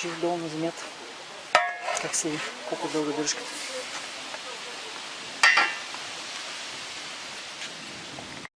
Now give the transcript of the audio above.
Чиж долу на земята. Как си, колко дълго държката.